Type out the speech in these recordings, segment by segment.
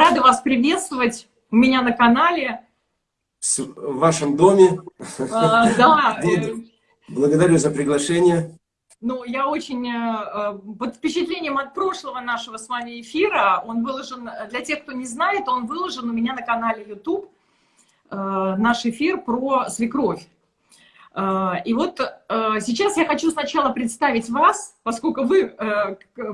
Рада вас приветствовать у меня на канале. В вашем доме. А, да. Благодарю за приглашение. Ну, я очень э, под впечатлением от прошлого нашего с вами эфира. Он выложен, для тех, кто не знает, он выложен у меня на канале YouTube. Э, наш эфир про свекровь. Э, и вот сейчас я хочу сначала представить вас, поскольку вы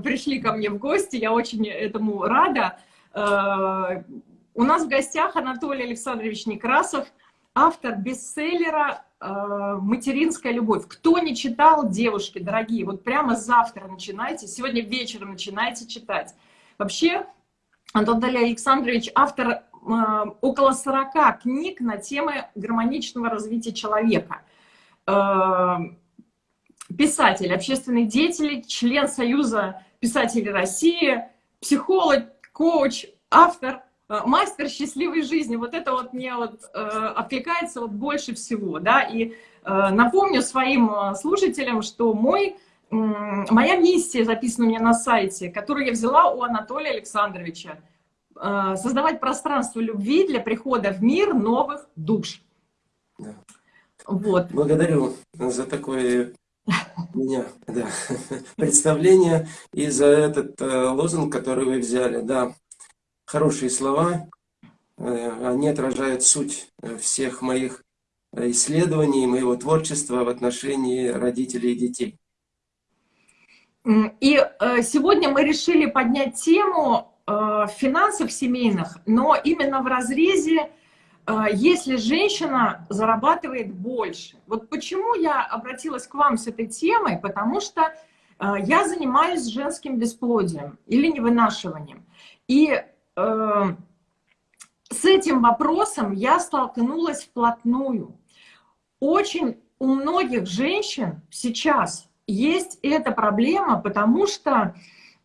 пришли ко мне в гости, я очень этому рада. У нас в гостях Анатолий Александрович Некрасов, автор бестселлера Э, материнская любовь. Кто не читал, девушки, дорогие, вот прямо завтра начинайте, сегодня вечером начинайте читать. Вообще, Антон Александрович автор э, около 40 книг на темы гармоничного развития человека. Э, писатель, общественный деятель, член Союза писателей России, психолог, коуч, автор Э, мастер счастливой жизни, вот это вот мне вот э, откликается вот больше всего, да, и э, напомню своим э, слушателям, что мой, э, моя миссия записана у меня на сайте, которую я взяла у Анатолия Александровича, э, создавать пространство любви для прихода в мир новых душ. Да. Вот. Благодарю за такое меня, да, представление и за этот э, лозунг, который вы взяли, да хорошие слова, э, они отражают суть э, всех моих э, исследований, моего творчества в отношении родителей и детей. И сегодня мы решили поднять тему финансов семейных, но именно в разрезе, если женщина зарабатывает больше. Вот почему я обратилась к вам с этой темой, потому что я занимаюсь женским бесплодием или невынашиванием. И Эм, с этим вопросом я столкнулась вплотную. Очень у многих женщин сейчас есть эта проблема, потому что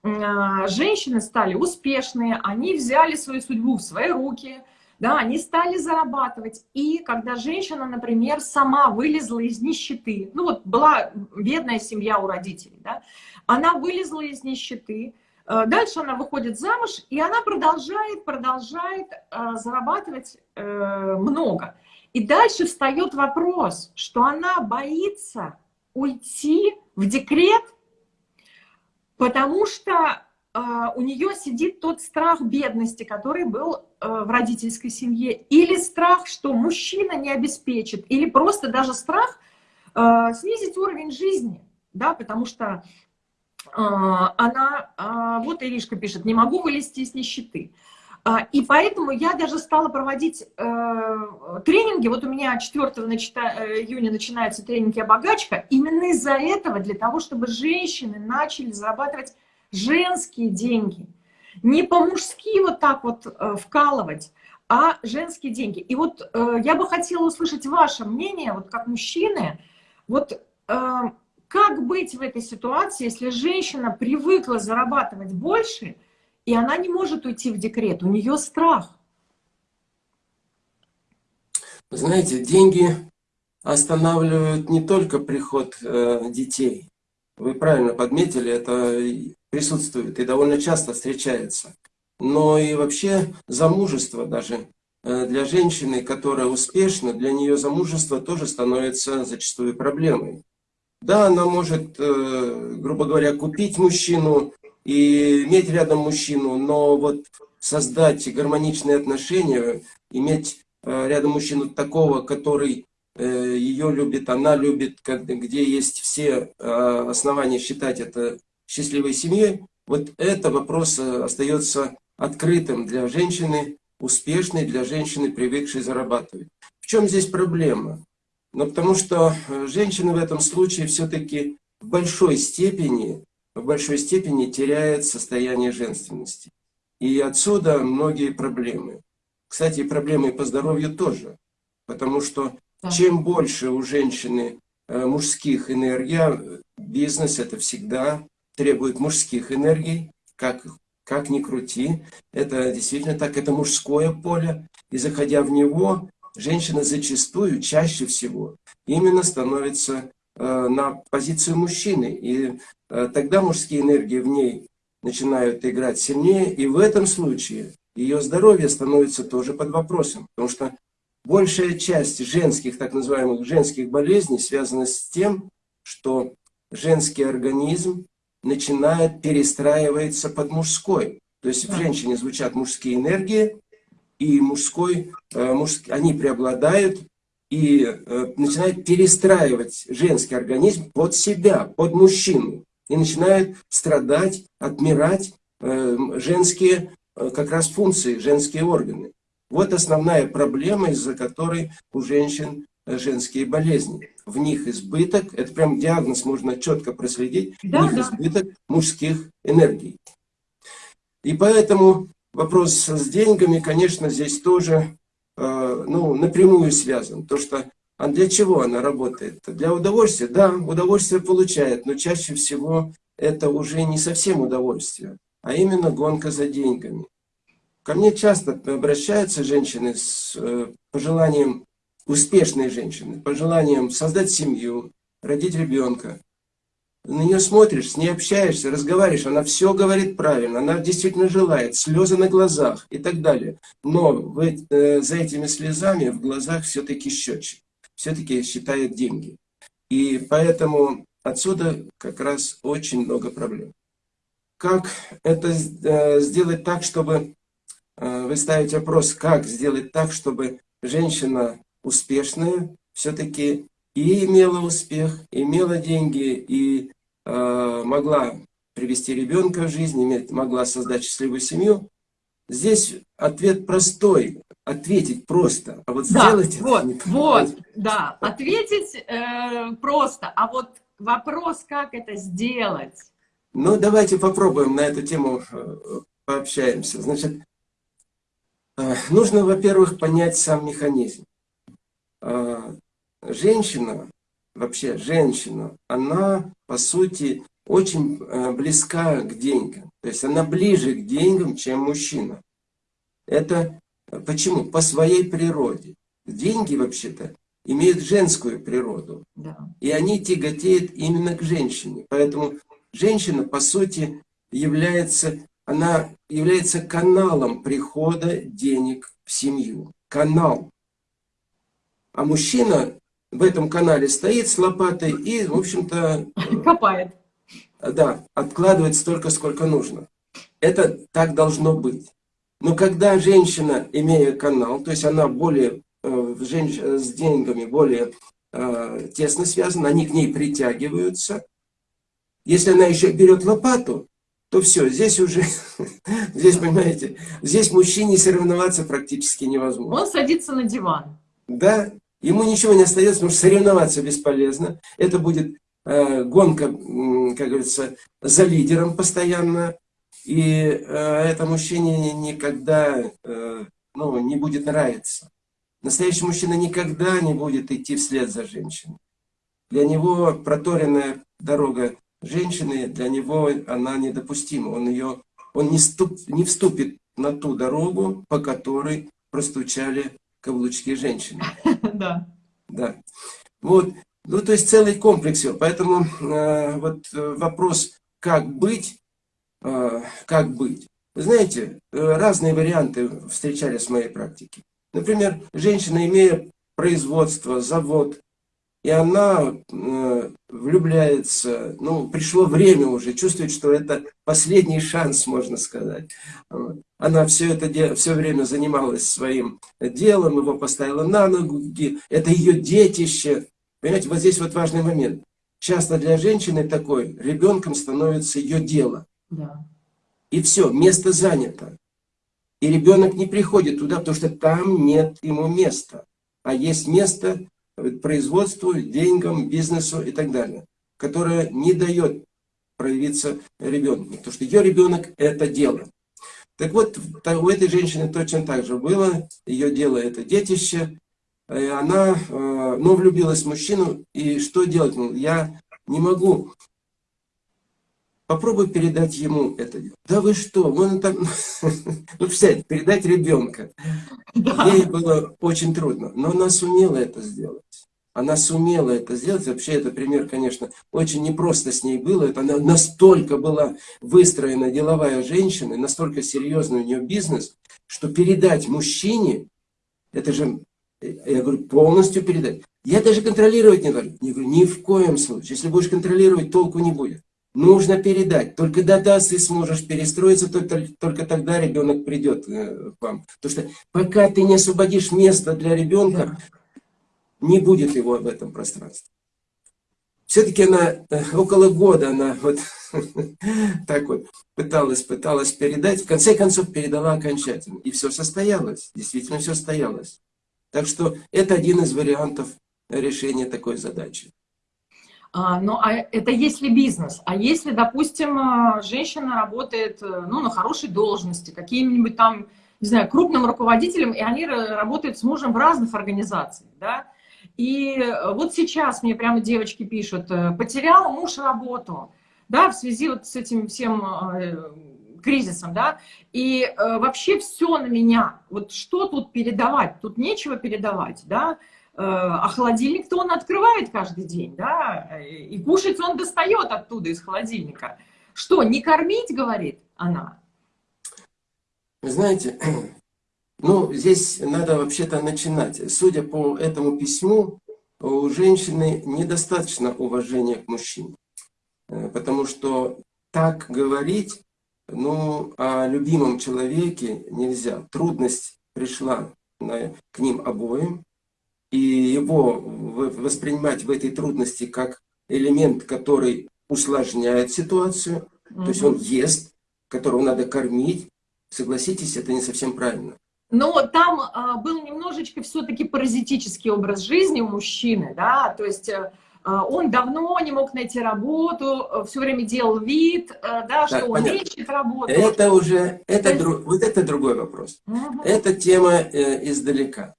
э, женщины стали успешные, они взяли свою судьбу в свои руки, да, они стали зарабатывать. И когда женщина, например, сама вылезла из нищеты, ну вот была бедная семья у родителей, да, она вылезла из нищеты, Э, дальше она выходит замуж, и она продолжает, продолжает э, зарабатывать э, много. И дальше встает вопрос, что она боится уйти в декрет, потому что у нее сидит тот страх бедности, который был в родительской семье, или страх, что мужчина не обеспечит, или просто даже страх снизить уровень жизни, да, потому что а, она, а, вот Иришка пишет, не могу вылезти из нищеты. А, и поэтому я даже стала проводить э, тренинги. Вот у меня 4 э, июня начинаются тренинги «Обогачка». Именно из-за этого, для того, чтобы женщины начали зарабатывать женские деньги. Не по-мужски вот так вот э, вкалывать, а женские деньги. И вот я бы хотела услышать ваше мнение, вот как мужчины, вот как быть в этой ситуации, если женщина привыкла зарабатывать больше, и она не может уйти в декрет, у нее страх? Знаете, деньги останавливают не только приход э, детей. Вы правильно подметили, это присутствует и довольно часто встречается. Но и вообще замужество даже э, для женщины, которая успешна, для нее замужество тоже становится зачастую проблемой. Да, она может, э, грубо говоря, купить мужчину и иметь рядом мужчину, но вот создать гармоничные отношения, иметь э, рядом мужчину такого, который ее любит, она любит, где есть все основания считать это счастливой семьей, вот это вопрос остается открытым для женщины, успешной, для женщины, привыкшей зарабатывать. В чем здесь проблема? Но потому что э, женщина в этом случае все-таки в большой степени, в большой степени теряет состояние женственности. И отсюда многие проблемы. Кстати, проблемы по здоровью тоже. Потому что чем больше у женщины э, мужских энергий, бизнес это всегда требует мужских энергий, как, как ни крути, это действительно так, это мужское поле, и заходя в него, женщина зачастую, чаще всего, именно становится э, на позицию мужчины. И э, тогда мужские энергии в ней начинают играть сильнее. И в этом случае ее здоровье становится тоже под вопросом. Потому что большая часть женских, так называемых женских болезней связана с тем, что женский организм начинает перестраиваться под мужской. То есть в женщине звучат мужские энергии, и мужской, э, муж, они преобладают, и э, начинает перестраивать женский организм под себя, под мужчину. И начинают страдать, отмирать э, женские как раз функции, женские органы. Вот основная проблема, из-за которой у женщин женские болезни. В них избыток, это прям диагноз можно четко проследить, да, в них да. избыток мужских энергий. И поэтому вопрос с деньгами, конечно, здесь тоже э, ну, напрямую связан. То, что а для чего она работает? Для удовольствия? Да, удовольствие получает, но чаще всего это уже не совсем удовольствие, а именно гонка за деньгами. Ко мне часто обращаются женщины с э, пожеланием успешные женщины, по желаниям создать семью, родить ребенка. На нее смотришь, с ней общаешься, разговариваешь, она все говорит правильно, она действительно желает, слезы на глазах и так далее. Но в, э, за этими слезами в глазах все-таки счетчик, все-таки считает деньги. И поэтому отсюда как раз очень много проблем. Как это э, сделать так, чтобы... Э, вы ставите вопрос, как сделать так, чтобы женщина успешная, все-таки и имела успех, имела деньги, и э, могла привести ребенка в жизнь, иметь, могла создать счастливую семью. Здесь ответ простой, ответить просто, а вот да, сделать вот, это Вот, да, ответить э, просто, а вот вопрос, как это сделать? Ну, давайте попробуем на эту тему э, пообщаемся. Значит, э, нужно, во-первых, понять сам механизм. А, женщина, вообще женщина, она, по сути, очень э, близка к деньгам. То есть она ближе к деньгам, чем мужчина. Это почему? По своей природе. Деньги, вообще-то, имеют женскую природу. Да. И они тяготеют именно к женщине. Поэтому женщина, по сути, является, она является каналом прихода денег в семью. Канал. А мужчина в этом канале стоит с лопатой и, в общем-то... Э, Копает. Да, откладывает столько, сколько нужно. Это так должно быть. Но когда женщина, имея канал, то есть она более э, женщ... с деньгами более э, тесно связана, они к ней притягиваются. Если она еще берет лопату, то все, здесь уже, здесь, понимаете, здесь мужчине соревноваться практически невозможно. Он садится на диван. Да, ему ничего не остается, потому что соревноваться бесполезно. Это будет э, гонка, как говорится, за лидером постоянно. И э, это мужчине никогда э, ну, не будет нравиться. Настоящий мужчина никогда не будет идти вслед за женщиной. Для него проторенная дорога женщины, для него она недопустима. Он, ее, он не, ступ, не вступит на ту дорогу, по которой простучали каблучки женщины. Да. Да. Вот. Ну, то есть целый комплекс. всего. Поэтому э, вот э, вопрос, как быть, э, как быть. Вы знаете, э, разные варианты встречались в моей практике. Например, женщина, имея производство, завод, и она э, влюбляется, ну, пришло время уже, чувствует, что это последний шанс, можно сказать. Она все это все время занималась своим делом, его поставила на ноги, это ее детище. Понимаете, вот здесь вот важный момент. Часто для женщины такой ребенком становится ее дело. Да. И все, место занято. И ребенок не приходит туда, потому что там нет ему места. А есть место производству, деньгам, бизнесу и так далее, которая не дает проявиться ребенку, потому что ее ребенок – это дело. Так вот, у этой женщины точно так же было, ее дело – это детище, и она, э, ну, влюбилась в мужчину, и что делать? Ну, я не могу Попробуй передать ему это. Да вы что, вон там, ну представьте, передать ребенка. Ей было очень трудно, но она сумела это сделать. Она сумела это сделать. Вообще, это пример, конечно, очень непросто с ней было. Это она настолько была выстроена деловая женщина, настолько серьезный у нее бизнес, что передать мужчине, это же, я говорю, полностью передать. Я даже контролировать не должен. Я говорю, ни в коем случае. Если будешь контролировать, толку не будет. Нужно передать. Только тогда ты сможешь перестроиться, только, только тогда ребенок придет э, к вам. Потому что пока ты не освободишь место для ребенка, не будет его в этом пространстве. Все-таки она э, около года, она вот так вот пыталась, пыталась передать. В конце концов передала окончательно. И все состоялось. Действительно все состоялось. Так что это один из вариантов решения такой задачи. А, ну, а это если бизнес. А если, допустим, а, женщина работает э, ну, на хорошей должности, каким-нибудь там, не знаю, крупным руководителем, и они работают с мужем в разных организациях, да? И э, вот сейчас мне прямо девочки пишут, э, потерял муж работу, да, в связи вот с этим всем кризисом, да, и э, вообще все на меня. Вот что тут передавать? Тут нечего передавать, да, Э, а холодильник-то он открывает каждый день, да, и кушать он достает оттуда из холодильника. Что, не кормить, говорит она? Вы знаете, ну, здесь надо вообще-то начинать. Судя по этому письму, у женщины недостаточно уважения к мужчине. Э, потому что так говорить, ну, о любимом человеке нельзя. Трудность пришла к ним обоим и его воспринимать в этой трудности как элемент, который усложняет ситуацию, угу. то есть он ест, которого надо кормить, согласитесь, это не совсем правильно. Но там а, был немножечко все-таки паразитический образ жизни у мужчины, да, то есть а, он давно не мог найти работу, э, все время делал вид, э, да, что он понятно. ищет работу. Это уже, это, есть... друг, вот это другой вопрос. Угу. Это тема э, издалека.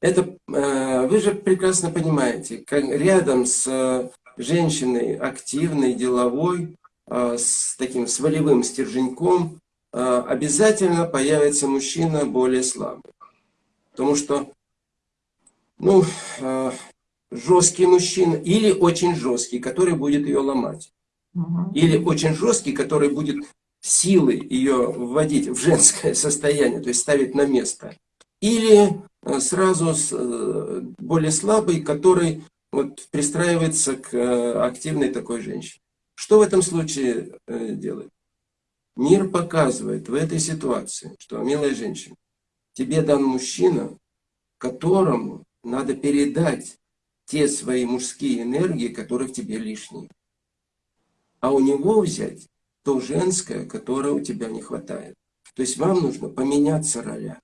Это э, вы же прекрасно понимаете, как рядом с э, женщиной активной, деловой, э, с таким с волевым стерженьком, обязательно появится мужчина более слабый. Потому что, ну, жесткий мужчина или очень жесткий, который будет ее ломать. Или очень жесткий, который будет силой ее вводить в женское состояние, то есть ставить на место. Или Э, сразу э, более слабый, который вот пристраивается к э, активной такой женщине. Что в этом случае делать? Мир показывает в этой ситуации, что, милая женщина, тебе дан мужчина, которому надо передать те свои мужские энергии, которые в тебе лишние. А у него взять то женское, которое у тебя не хватает. То есть вам нужно поменяться роля.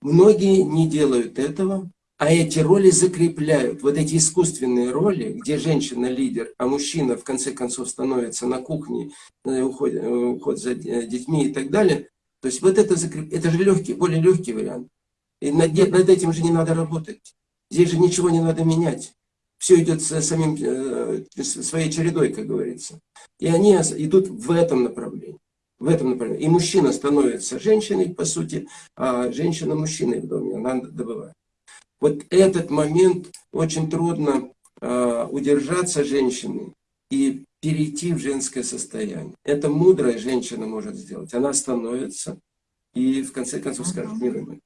Многие не делают этого, а эти роли закрепляют. Вот эти искусственные роли, где женщина лидер, а мужчина в конце концов становится на кухне, э, уходит, э, уход за детьми и так далее. То есть вот это, закреп... это же легкий, более легкий вариант. И над, над этим же не надо работать. Здесь же ничего не надо менять. Все идет самим, э, своей чередой, как говорится. И они идут в этом направлении в этом направлении. И мужчина становится женщиной, по сути, а женщина мужчиной в доме, она добывает. Вот этот момент очень трудно э, удержаться женщиной и перейти в женское состояние. Это мудрая женщина может сделать. Она становится и в конце концов скажет, милый мой,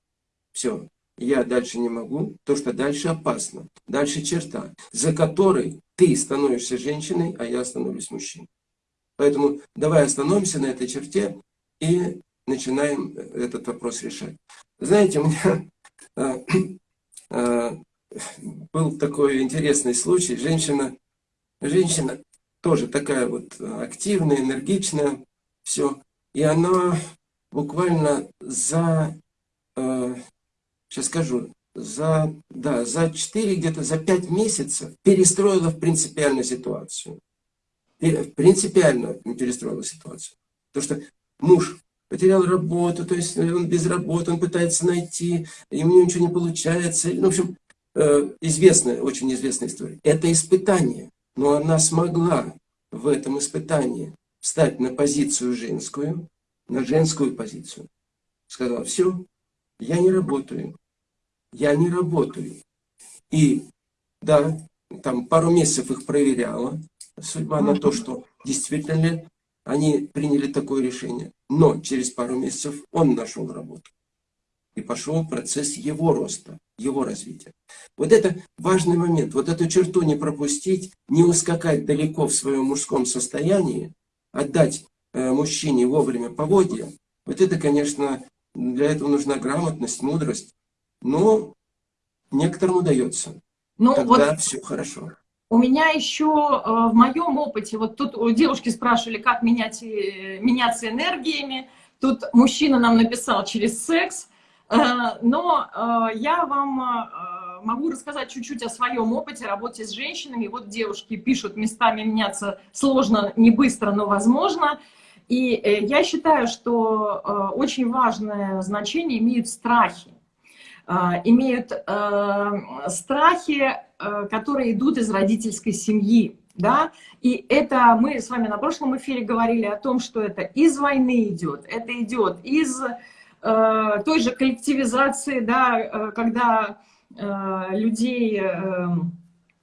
все, я дальше не могу, то, что дальше опасно, дальше черта, за которой ты становишься женщиной, а я становлюсь мужчиной. Поэтому давай остановимся на этой черте и начинаем этот вопрос решать. Знаете, у меня э, э, был такой интересный случай. Женщина, женщина тоже такая вот активная, энергичная, все. И она буквально за, э, сейчас скажу, за, да, за 4, где-то за 5 месяцев перестроила в принципиальную ситуацию принципиально перестроила ситуацию. Потому что муж потерял работу, то есть он без работы, он пытается найти, и у него ничего не получается. Ну, в общем, э, известная, очень известная история. Это испытание, но она смогла в этом испытании встать на позицию женскую, на женскую позицию. Сказала, все, я не работаю, я не работаю. И да, там пару месяцев их проверяла, судьба на то, что действительно ли они приняли такое решение. Но через пару месяцев он нашел работу. И пошел процесс его роста, его развития. Вот это важный момент. Вот эту черту не пропустить, не ускакать далеко в своем мужском состоянии, отдать э, мужчине вовремя поводья. Вот это, конечно, для этого нужна грамотность, мудрость. Но некоторым удается. Ну, Тогда вот все хорошо. У меня еще э, в моем опыте, вот тут девушки спрашивали, как менять, э, меняться энергиями. Тут мужчина нам написал через секс. Э, но я вам могу рассказать чуть-чуть о своем опыте работе с женщинами. Вот девушки пишут, местами меняться сложно, не быстро, но возможно. И я считаю, что очень важное значение имеют страхи. Имеют страхи Э, которые идут из родительской семьи. Да? И это мы с вами на прошлом эфире говорили о том, что это из войны идет, это идет из э, той же коллективизации, да, э, когда э, людей э,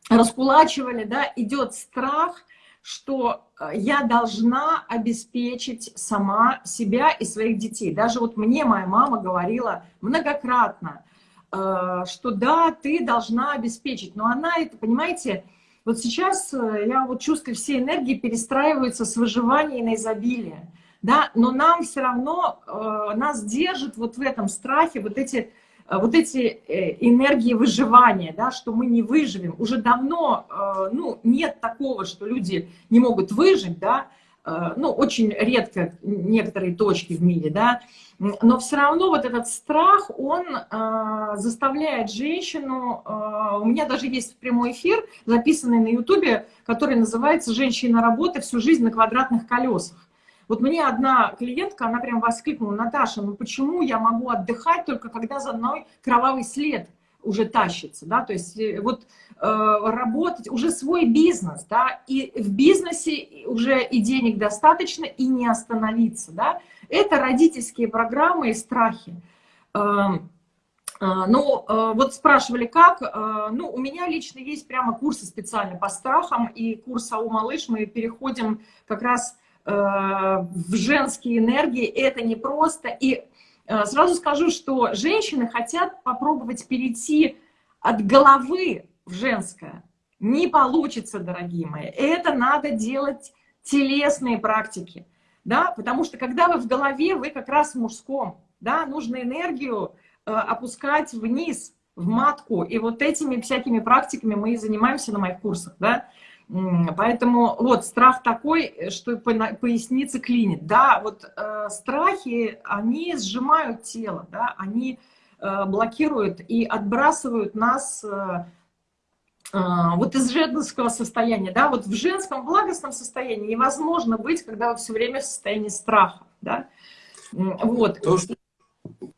раскулачивали, да, идет страх, что я должна обеспечить сама себя и своих детей. Даже вот мне моя мама говорила многократно, что да, ты должна обеспечить. Но она это, понимаете, вот сейчас э, я вот чувствую, все энергии перестраиваются с выживания на изобилие. Да? Но нам все равно, э, нас держит вот в этом страхе вот эти, вот эти энергии выживания, да, что мы не выживем. Уже давно ну, нет такого, что люди не могут выжить, да, Э, ну, очень редко некоторые точки в мире, да, но все равно вот этот страх, он э, заставляет женщину, э, у меня даже есть прямой эфир, записанный на ютубе, который называется «Женщина работы всю жизнь на квадратных колесах». Вот мне одна клиентка, она прям воскликнула, Наташа, ну почему я могу отдыхать только когда за мной кровавый след уже тащится, да, то есть э, вот э, работать, уже свой бизнес, да, и в бизнесе уже и денег достаточно, и не остановиться, да, это родительские программы и страхи. Эм, э, ну, э, вот спрашивали, как, ну, у меня лично есть прямо курсы специально по страхам, и курс АУ Малыш мы переходим как раз в женские энергии, это не просто, и сразу скажу, что женщины хотят попробовать перейти от головы в женское. Не получится, дорогие мои. Это надо делать телесные практики. Да? Потому что когда вы в голове, вы как раз в мужском. Да? Нужно энергию э, опускать вниз, в матку. И вот этими всякими практиками мы и занимаемся на моих курсах. Да? Поэтому вот страх такой, что поясница клинит. Да, вот э, страхи, они сжимают тело, да, они э, блокируют и отбрасывают нас э, э, вот из женского состояния. Да, вот в женском благостном состоянии невозможно быть, когда вы все время в состоянии страха. Да. Вот. То, что,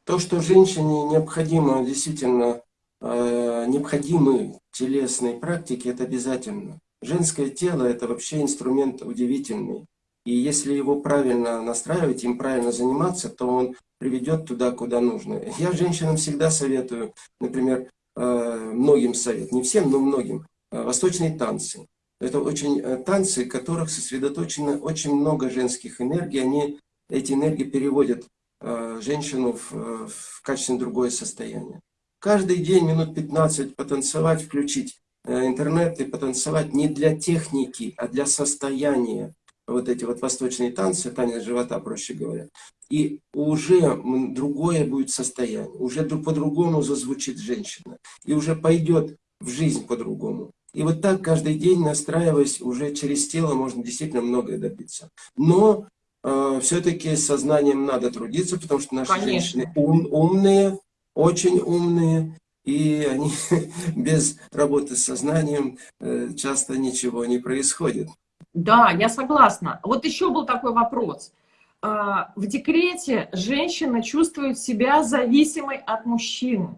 то, что женщине необходимо, действительно, э, необходимы телесные практики, это обязательно. Женское тело – это вообще инструмент удивительный. И если его правильно настраивать, им правильно заниматься, то он приведет туда, куда нужно. Я женщинам всегда советую, например, э, многим совет, не всем, но многим, э, восточные танцы. Это очень э, танцы, в которых сосредоточено очень много женских энергий. Они, эти энергии переводят женщину в, в качественно другое состояние. Каждый день минут 15 потанцевать, включить интернет и потанцевать не для техники, а для состояния. Вот эти вот восточные танцы, танец живота, проще говоря. И уже другое будет состояние, уже по-другому зазвучит женщина. И уже пойдет в жизнь по-другому. И вот так каждый день, настраиваясь, уже через тело можно действительно многое добиться. Но э, все-таки сознанием надо трудиться, потому что наши Конечно. женщины ум, умные, очень умные, и они без работы с сознанием э, часто ничего не происходит. Да, я согласна. Вот еще был такой вопрос. А, в декрете женщина чувствует себя зависимой от мужчины.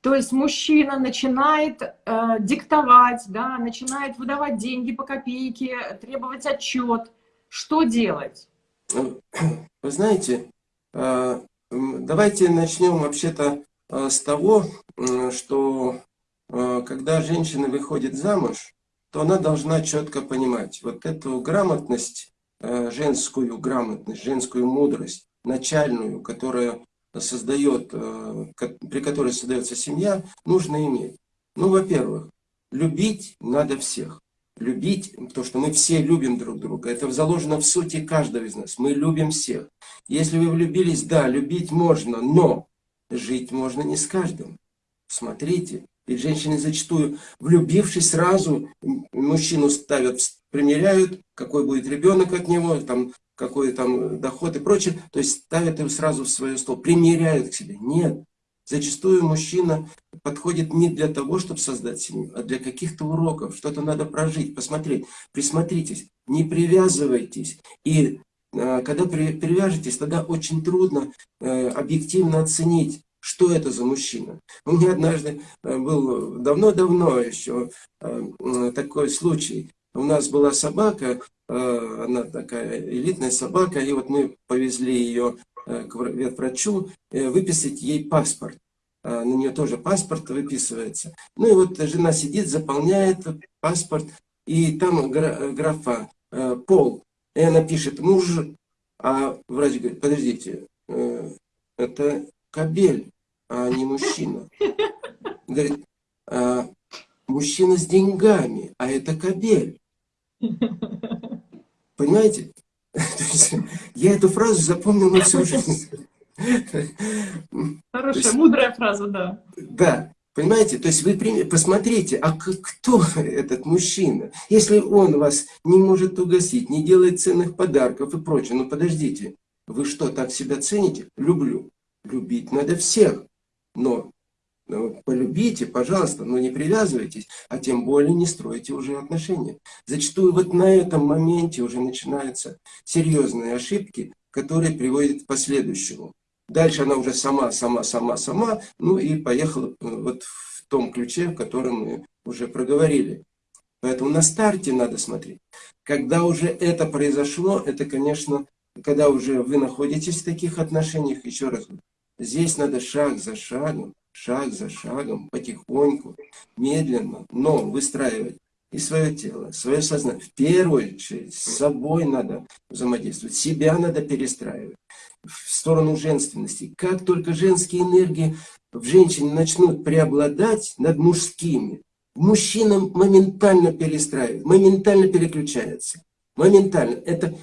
То есть мужчина начинает э, диктовать, да, начинает выдавать деньги по копейке, требовать отчет. Что делать? Вы знаете, э, давайте начнем вообще-то с того, что э, когда женщина выходит замуж, то она должна четко понимать вот эту грамотность э, женскую грамотность, женскую мудрость, начальную, которая создает, э, при которой создается семья, нужно иметь. Ну, во-первых, любить надо всех. Любить, то, что мы все любим друг друга. Это заложено в сути каждого из нас. Мы любим всех. Если вы влюбились, да, любить можно, но жить можно не с каждым. Смотрите, ведь женщины зачастую, влюбившись сразу, мужчину ставят, примеряют, какой будет ребенок от него, там, какой там доход и прочее, то есть ставят его сразу в свое стол, примеряют к себе. Нет. Зачастую мужчина подходит не для того, чтобы создать семью, а для каких-то уроков. Что-то надо прожить, посмотреть, присмотритесь, не привязывайтесь. И э, когда при, привяжетесь, тогда очень трудно э, объективно оценить, что это за мужчина. У меня однажды э, был давно-давно еще э, такой случай. У нас была собака, э, она такая элитная собака, и вот мы повезли ее Э, к ветврачу, э, выписать ей паспорт. На нее тоже паспорт выписывается. Ну и вот жена сидит, заполняет паспорт, и там графа э, «пол». И она пишет «муж», а врач говорит, подождите, это кабель, а не мужчина. Говорит, а, мужчина с деньгами, а это кабель. Понимаете? Я эту фразу запомнил на всю жизнь. Хорошая, мудрая фраза, да. Да, понимаете? То есть вы посмотрите, а кто этот мужчина? Если он вас не может угостить, не делает ценных подарков и прочее, ну подождите, вы что, так себя цените? Люблю. Любить надо всех. Но ну, полюбите, пожалуйста, но не привязывайтесь, а тем более не стройте уже отношения. Зачастую вот на этом моменте уже начинаются серьезные ошибки, которые приводят к последующему. Дальше она уже сама, сама, сама, сама, ну и поехала э, вот в том ключе, в котором мы уже проговорили. Поэтому на старте надо смотреть. Когда уже это произошло, это, конечно, когда уже вы находитесь в таких отношениях, еще раз, здесь надо шаг за шагом, шаг за шагом, потихоньку, медленно, но выстраивать и свое тело, свое сознание. В первую очередь с собой надо взаимодействовать, себя надо перестраивать в сторону женственности. Как только женские энергии в женщине начнут преобладать над мужскими, мужчина моментально перестраивает, моментально переключается. Моментально. Это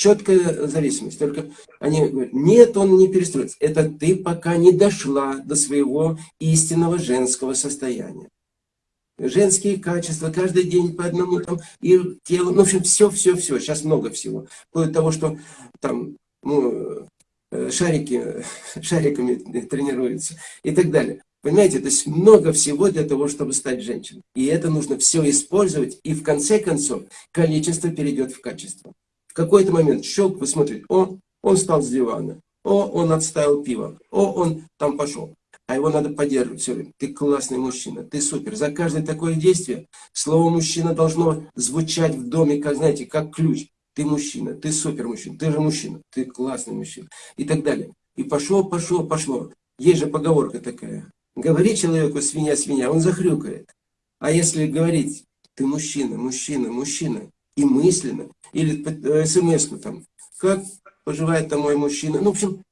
четкая зависимость. Только они говорят, нет, он не перестроится. Это ты пока не дошла до своего истинного женского состояния. Женские качества, каждый день по одному там, и тело, ну, в общем, все, все, все, сейчас много всего. Вплоть до того, что там, ну, э, шарики, шариками тренируются и так далее. Понимаете, то есть много всего для того, чтобы стать женщиной. И это нужно все использовать, и в конце концов количество перейдет в качество. В какой-то момент щелк, вы смотрите, о, он встал с дивана, о, он отставил пиво, о, он там пошел. А его надо поддерживать все время. Ты классный мужчина, ты супер. За каждое такое действие слово «мужчина» должно звучать в доме, как, знаете, как ключ. Ты мужчина, ты супер мужчина, ты же мужчина, ты классный мужчина. И так далее. И пошло, пошло, пошло. Есть же поговорка такая. Говори человеку свинья, свинья, он захрюкает. А если говорить, ты мужчина, мужчина, мужчина, и мысленно, или э, смс там, как поживает там мой мужчина. Ну, в общем,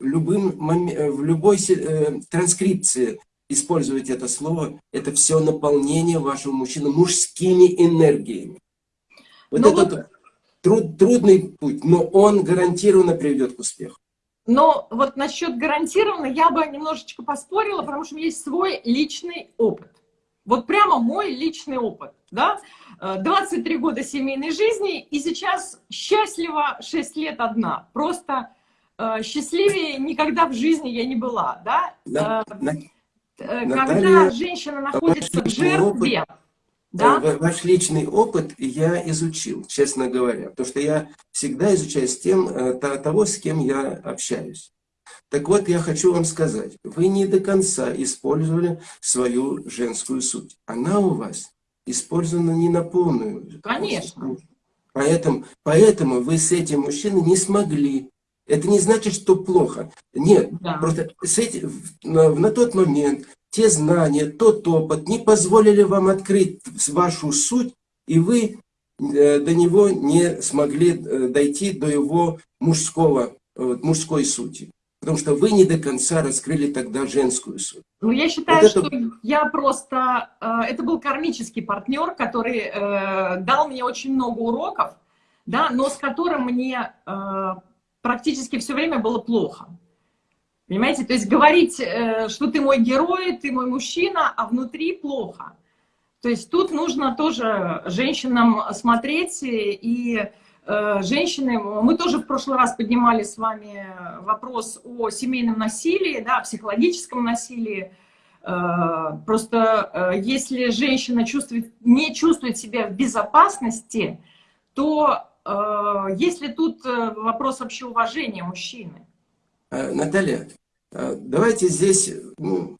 любым, э, в любой э, транскрипции использовать это слово, это все наполнение вашего мужчины мужскими энергиями. Вот ну это вот... труд, трудный путь, но он гарантированно приведет к успеху. Но вот насчет гарантированно я бы немножечко поспорила, потому что у меня есть свой личный опыт. Вот прямо мой личный опыт, да, 23 э, года семейной жизни, и сейчас счастлива 6 лет одна. Просто э, счастливее никогда в жизни я не была, да. да э, Когда Наталья, женщина находится в жертве, опыт, да? Ваш личный опыт я изучил, честно говоря, потому что я всегда изучаю с тем, того, с кем я общаюсь. Так вот, я хочу вам сказать, вы не до конца использовали свою женскую суть. Она у вас использована не на полную. Конечно. Поэтому, поэтому вы с этим мужчиной не смогли. Это не значит, что плохо. Нет, да. просто с этим, на, на тот момент те знания, тот опыт не позволили вам открыть вашу суть, и вы э, до него не смогли э, дойти до его мужского, мужской сути. Потому что вы не до конца раскрыли тогда женскую суть. Ну, я считаю, вот это... что я просто... Это был кармический партнер, который дал мне очень много уроков, да, но с которым мне практически все время было плохо. Понимаете? То есть говорить, э, что ты мой герой, ты мой мужчина, а внутри плохо. То есть тут нужно тоже женщинам смотреть и э, женщины, мы тоже в прошлый раз поднимали с вами вопрос о семейном насилии, да, о психологическом насилии. Э, просто если женщина чувствует, не чувствует себя в безопасности, то есть ли тут вопрос вообще уважения мужчины? Наталья, давайте здесь, ну,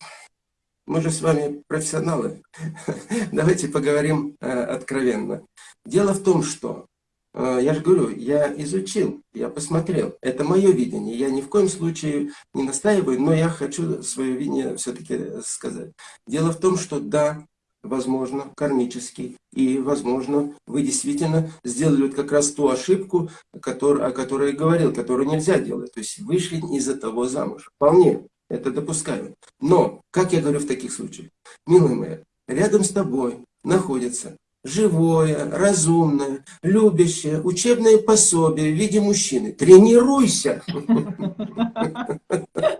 мы же с вами профессионалы, давайте поговорим э, откровенно. Дело в том, что, э, я же говорю, я изучил, я посмотрел, это мое видение, я ни в коем случае не настаиваю, но я хочу свое видение все-таки сказать. Дело в том, что да, возможно, кармический. И, возможно, вы действительно сделали вот как раз ту ошибку, который, о которой я говорил, которую нельзя делать. То есть вышли из-за того замуж. Вполне это допускаю. Но, как я говорю в таких случаях, милая моя, рядом с тобой находится живое, разумное, любящее, учебное пособие в виде мужчины. Тренируйся!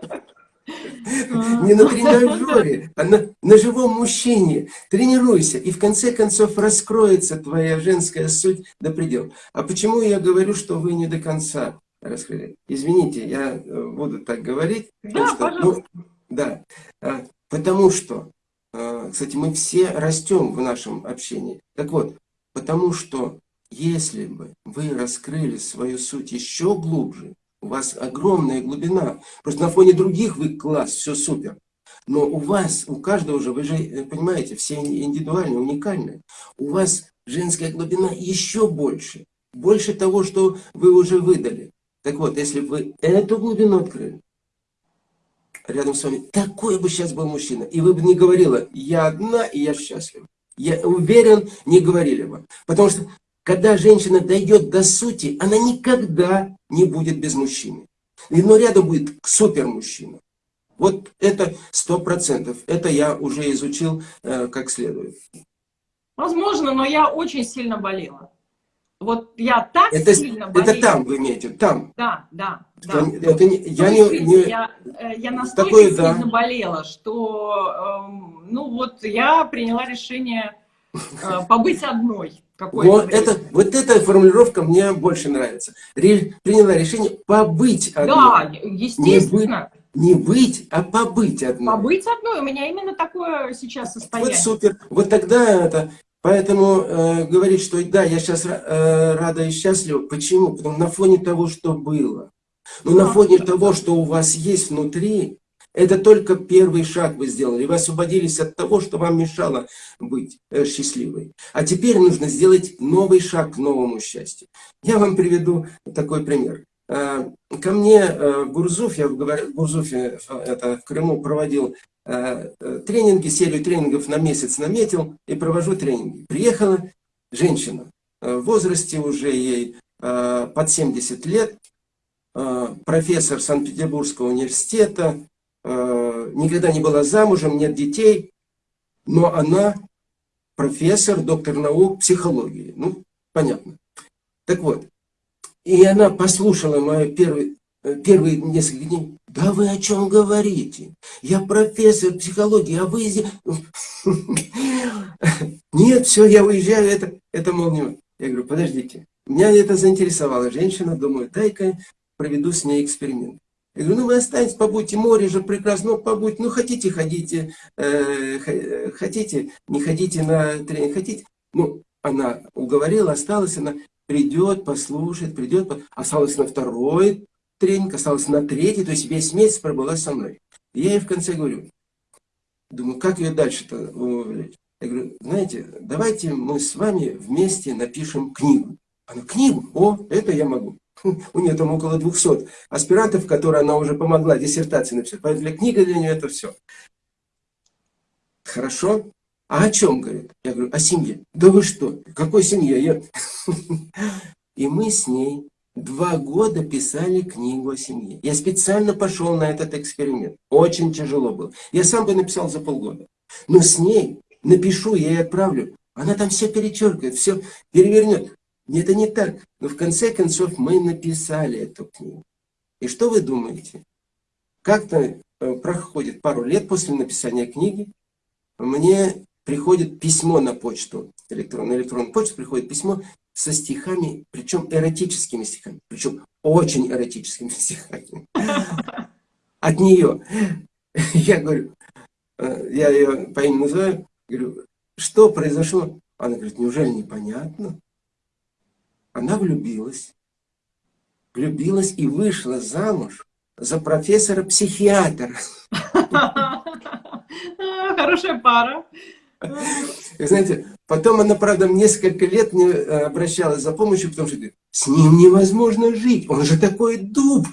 Не на тренажере, а на, на живом мужчине. Тренируйся, и в конце концов раскроется твоя женская суть до предела. А почему я говорю, что вы не до конца раскрыли? Извините, я э, буду так говорить. Да, что, пожалуйста. Ну, да, а, потому что, а, кстати, мы все растем в нашем общении. Так вот, потому что если бы вы раскрыли свою суть еще глубже, у вас огромная глубина. Просто на фоне других вы класс, все супер. Но у вас, у каждого же, вы же э, понимаете, все индивидуальные, уникальные. У вас женская глубина еще больше. Больше того, что вы уже выдали. Так вот, если бы вы эту глубину открыли, рядом с вами такой бы сейчас был мужчина, и вы бы не говорила, я одна и я счастлива. Я уверен, не говорили бы. Потому что когда женщина дойдет до сути, она никогда не будет без мужчины. Но рядом будет супер мужчина. Вот это сто процентов. Это я уже изучил э, как следует. Возможно, но я очень сильно болела. Вот я так это, сильно болела. Это там вы имеете, там. Да, да. да. Это не, я не, не, я, э, я настолько такое, сильно да. болела, что, э, ну вот, я приняла решение э, побыть одной. Вот, это, вот эта формулировка мне больше нравится. Ре, приняла решение побыть одной. Да, естественно. Не быть, не быть, а побыть одной. Побыть одной. У меня именно такое сейчас состояние. Вот супер. Вот тогда это... Поэтому э, говорить, что да, я сейчас э, рада и счастлива. Почему? Потому на фоне того, что было. Но да, на фоне да, того, что у вас есть внутри, это только первый шаг вы сделали. Вы освободились от того, что вам мешало быть э, счастливой. А теперь нужно сделать новый шаг к новому счастью. Я вам приведу такой пример. Э, ко мне э, Гурзуф, я в Гурзуфе, это в Крыму, проводил тренинги, серию тренингов на месяц наметил и провожу тренинги. Приехала женщина в возрасте уже ей под 70 лет, профессор Санкт-Петербургского университета, никогда не была замужем, нет детей, но она профессор, доктор наук психологии. Ну, понятно. Так вот, и она послушала мои первые, э, первые несколько дней. Да вы о чем говорите? Я профессор психологии, а вы здесь... Нет, все, я уезжаю, это, это мол, не... Я говорю, подождите. Меня это заинтересовало. Женщина, думаю, дай-ка проведу с ней эксперимент. Я говорю, ну вы останетесь, побудьте, море же прекрасно, ну побудьте, ну хотите, ходите, э, хотите, не ходите на тренинг, хотите. Ну, она уговорила, осталась, она придет, послушает, придет, осталась на второй тренинг, осталась на третий, то есть весь месяц пробыла со мной. Я ей в конце говорю, думаю, как ее дальше-то увлечь? Я говорю, знаете, давайте мы с вами вместе напишем книгу. Она, книгу? О, это я могу. У нее там около 200 аспирантов, которые она уже помогла диссертации написать. Поэтому для книги для нее это все. Хорошо. А о чем, говорит? Я говорю, о семье. Да вы что? Какой семье? Я... И мы с ней два года писали книгу о семье. Я специально пошел на этот эксперимент. Очень тяжело было. Я сам бы написал за полгода. Но с ней напишу, я ей отправлю. Она там все перечеркивает, все перевернет. Это не так. Но в конце концов мы написали эту книгу. И что вы думаете? Как-то э, проходит пару лет после написания книги, мне приходит письмо на почту, электронную, электронную почту приходит письмо со стихами, причем эротическими стихами, причем очень эротическими стихами. От нее. Я говорю, э, я ее по имени называю, говорю, что произошло? Она говорит, неужели непонятно? Она влюбилась. Влюбилась и вышла замуж за профессора-психиатра. Хорошая пара. Знаете, потом она, правда, несколько лет не э, обращалась за помощью, потому что говорит, с ним невозможно жить, он же такой дуб.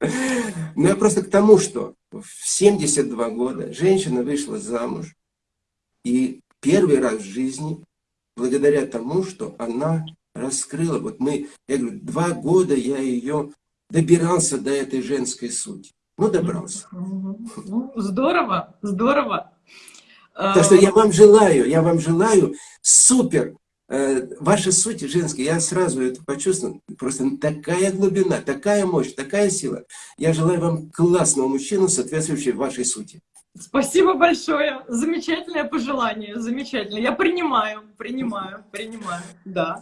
Но я просто к тому, что в 72 года женщина вышла замуж, и первый раз в жизни, благодаря тому, что она раскрыла, вот мы, я говорю, два года я ее добирался до этой женской сути. Ну, добрался. Ну, здорово, здорово. Так что я вам желаю, я вам желаю супер. Э, ваша суть женская, я сразу это почувствовал. Просто такая глубина, такая мощь, такая сила. Я желаю вам классного мужчину, соответствующего вашей сути. Спасибо большое. Замечательное пожелание. Замечательно. Я принимаю, принимаю, принимаю. Да.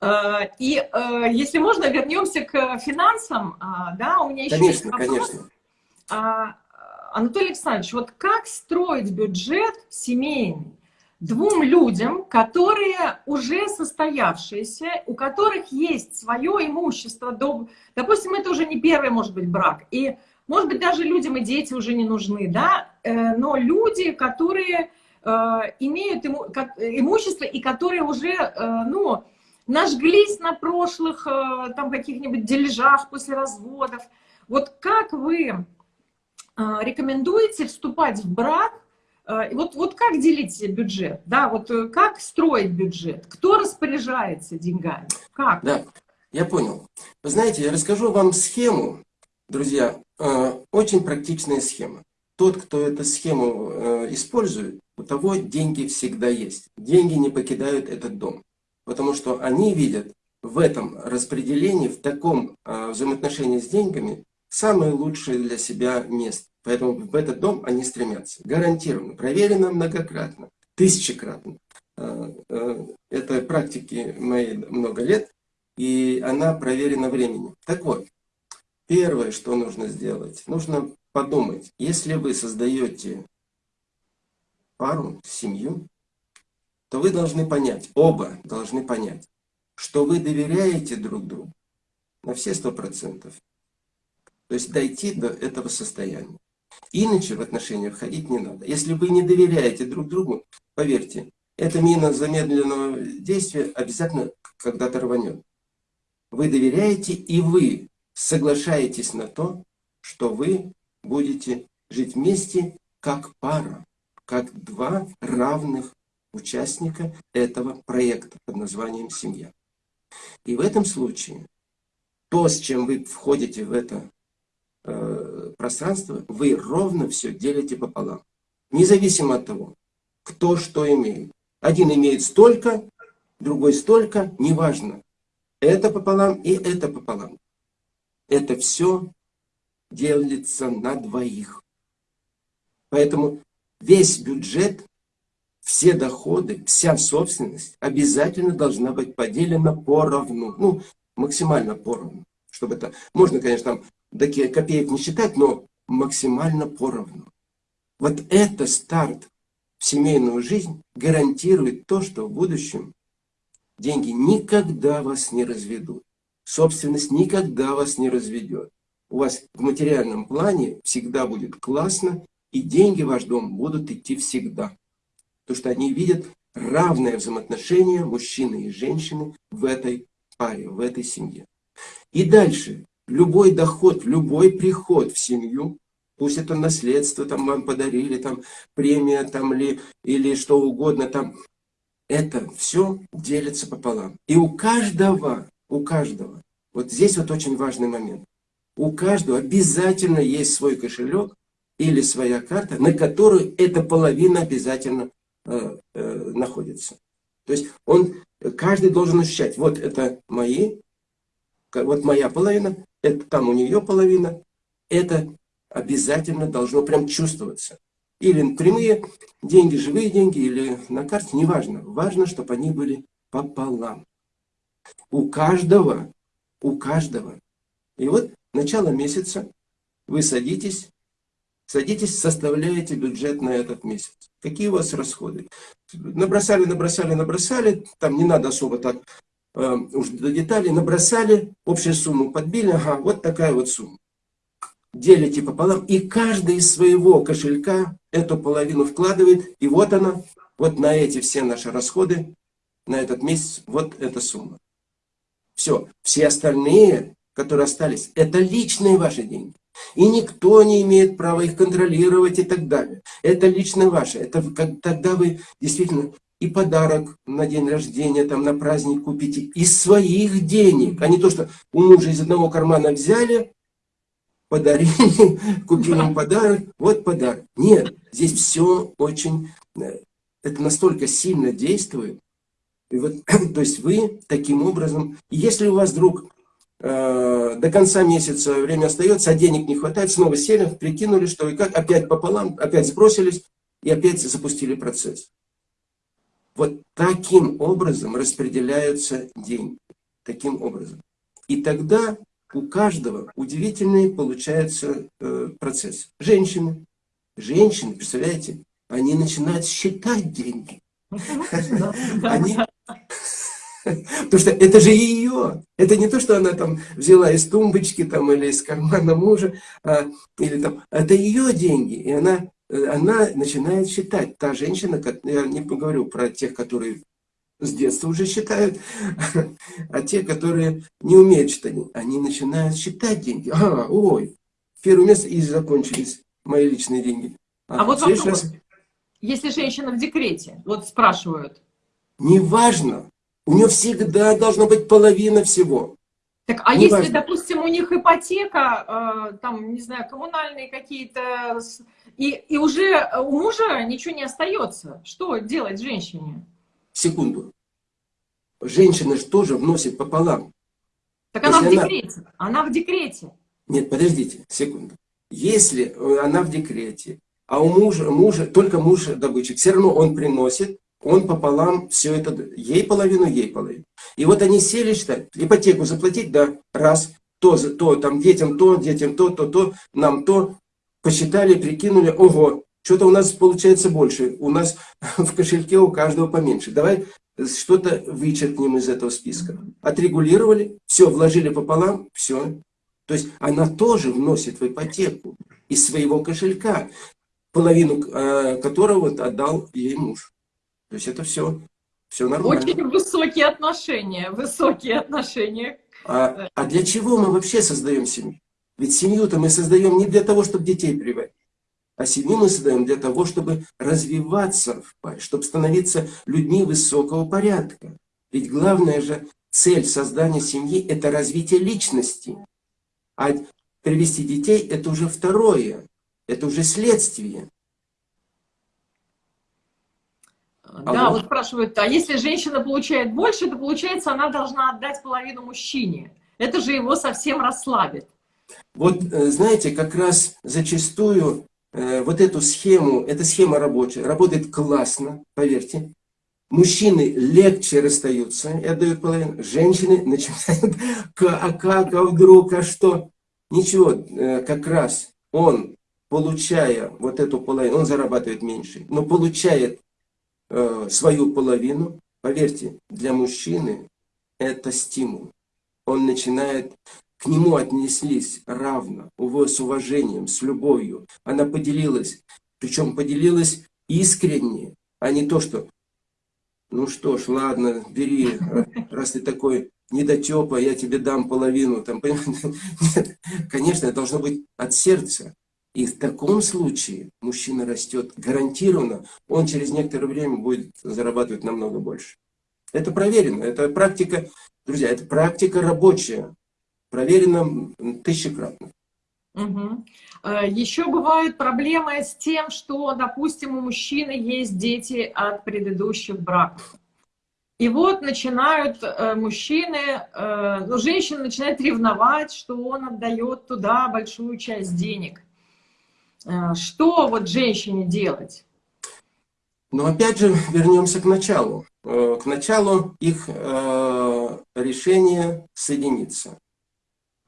Э, и если можно, вернемся к финансам. А, да, у меня еще конечно, есть вопрос. Конечно. А, Анатолий Александрович, вот как строить бюджет семейный двум людям, которые уже состоявшиеся, у которых есть свое имущество, допустим, это уже не первый, может быть, брак, и, может быть, даже людям и дети уже не нужны, да, э, но люди, которые э, имеют имущество и которые уже, э, ну, нажглись на прошлых там каких-нибудь дележах после разводов. Вот как вы рекомендуете вступать в брак? А, вот, вот как делить бюджет? Да, вот как строить бюджет? Кто распоряжается деньгами? Как? Да, я понял. Вы знаете, я расскажу вам схему, друзья, очень практичная схема. Тот, кто эту схему э, использует, у того деньги всегда есть. Деньги не покидают этот дом. Потому что они видят в этом распределении, в таком взаимоотношении с деньгами, самое лучшее для себя место. Поэтому в этот дом они стремятся. Гарантированно, проверено многократно, тысячекратно. Это практики мои много лет, и она проверена временем. Так вот, первое, что нужно сделать, нужно подумать, если вы создаете пару, семью, то вы должны понять, оба должны понять, что вы доверяете друг другу на все сто процентов. То есть дойти до этого состояния. Иначе в отношения входить не надо. Если вы не доверяете друг другу, поверьте, эта мина замедленного действия обязательно когда-то рванет. Вы доверяете и вы соглашаетесь на то, что вы будете жить вместе как пара, как два равных участника этого проекта под названием «Семья». И в этом случае то, с чем вы входите в это Э, пространство, вы ровно все делите пополам. Независимо от того, кто что имеет. Один имеет столько, другой столько, неважно. Это пополам и это пополам. Это все делится на двоих. Поэтому весь бюджет, все доходы, вся собственность обязательно должна быть поделена поровну. Ну, максимально поровну. Чтобы это... Можно, конечно, там такие копеек не считать, но максимально поровну. Вот это старт в семейную жизнь гарантирует то, что в будущем деньги никогда вас не разведут. Собственность никогда вас не разведет. У вас в материальном плане всегда будет классно, и деньги в ваш дом будут идти всегда. Потому что они видят равное взаимоотношение мужчины и женщины в этой паре, в этой семье. И дальше любой доход, любой приход в семью пусть это наследство там вам подарили, там премия там ли, или что угодно там, это все делится пополам. И у каждого, у каждого, вот здесь вот очень важный момент, у каждого обязательно есть свой кошелек или своя карта, на которую эта половина обязательно э, э, находится. То есть он, каждый должен ощущать, вот это мои, вот моя половина, это там у нее половина, это обязательно должно прям чувствоваться. Или прямые деньги, живые деньги, или на карте, неважно. Важно, чтобы они были пополам. У каждого, у каждого. И вот начало месяца вы садитесь, садитесь, составляете бюджет на этот месяц. Какие у вас расходы? Набросали, набросали, набросали, там не надо особо так э, уж до деталей, набросали, общую сумму подбили, ага, вот такая вот сумма делите пополам, и каждый из своего кошелька эту половину вкладывает, и вот она, вот на эти все наши расходы, на этот месяц, вот эта сумма. Все, все остальные, которые остались, это личные ваши деньги. И никто не имеет права их контролировать и так далее. Это лично ваше. Это как, тогда вы действительно и подарок на день рождения, там, на праздник купите из своих денег, а не то, что у мужа из одного кармана взяли, подарили, купили им подарок, вот подарок. Нет, здесь все очень, э, это настолько сильно действует. И вот, то есть вы таким образом, если у вас вдруг э, до конца месяца время остается, а денег не хватает, снова сели, прикинули, что и как, опять пополам, опять сбросились и опять запустили процесс. Вот таким образом распределяются деньги. Таким образом. И тогда у каждого удивительный получается э, процесс. Женщины, женщины, представляете, они начинают считать деньги. Они... Потому что это же ее. Это не то, что она там взяла из тумбочки там, или из кармана мужа, а, или там, это ее деньги. И она, э, она начинает считать. Та женщина, я не поговорю про тех, которые с детства уже считают, а те, которые не умеют считать, они начинают считать деньги. А, ой, первое место и закончились мои личные деньги. А, а вот вопрос, раз... если женщина в декрете, вот спрашивают. Неважно, у нее всегда должна быть половина всего. Так, а не если, важно. допустим, у них ипотека, э, там, не знаю, коммунальные какие-то, и, и уже у мужа ничего не остается, что делать женщине? секунду. Женщина же тоже вносит пополам. Так она в декрете. Она... она в декрете. Нет, подождите, секунду. Если э, она в декрете, а у мужа, мужа только муж добытчик, все равно он приносит, он пополам все это, ей половину, ей половину. И вот они сели считать, ипотеку заплатить, да, раз, то, то, там, детям то, детям то, то, то, нам то, посчитали, прикинули, ого, что-то у нас получается больше. У нас в кошельке у каждого поменьше. Давай что-то вычеркнем из этого списка. Отрегулировали, все, вложили пополам, все. То есть она тоже вносит в ипотеку из своего кошелька, половину э, которого отдал ей муж. То есть это все, все нормально. Очень высокие отношения, высокие отношения. А, а для чего мы вообще создаем семью? Ведь семью-то мы создаем не для того, чтобы детей приводить. А семью мы создаем для того, чтобы развиваться в паре, чтобы становиться людьми высокого порядка. Ведь главная же цель создания семьи – это развитие личности. А привести детей – это уже второе, это уже следствие. Да, вот спрашивают, а если женщина получает больше, то получается, она должна отдать половину мужчине. Это же его совсем расслабит. Вот, э, знаете, как раз зачастую Э, вот эту схему, эта схема рабочая, работает классно, поверьте. Мужчины легче расстаются и отдают половину. Женщины начинают, а как, а вдруг, а что? Ничего, э, как раз он, получая вот эту половину, он зарабатывает меньше, но получает э, свою половину, поверьте, для мужчины это стимул. Он начинает к нему отнеслись равно, с уважением, с любовью. Она поделилась, причем поделилась искренне, а не то, что ну что ж, ладно, бери, раз ты такой недотепа, я тебе дам половину. Там, Нет, конечно, это должно быть от сердца. И в таком случае мужчина растет гарантированно, он через некоторое время будет зарабатывать намного больше. Это проверено, это практика, друзья, это практика рабочая, проверена тысячекратно. Угу. Еще бывают проблемы с тем, что, допустим, у мужчины есть дети от предыдущих браков. И вот начинают э, мужчины, э, ну, женщина начинает ревновать, что он отдает туда большую часть денег. Что вот женщине делать? Но опять же вернемся к началу. К началу их решения соединиться.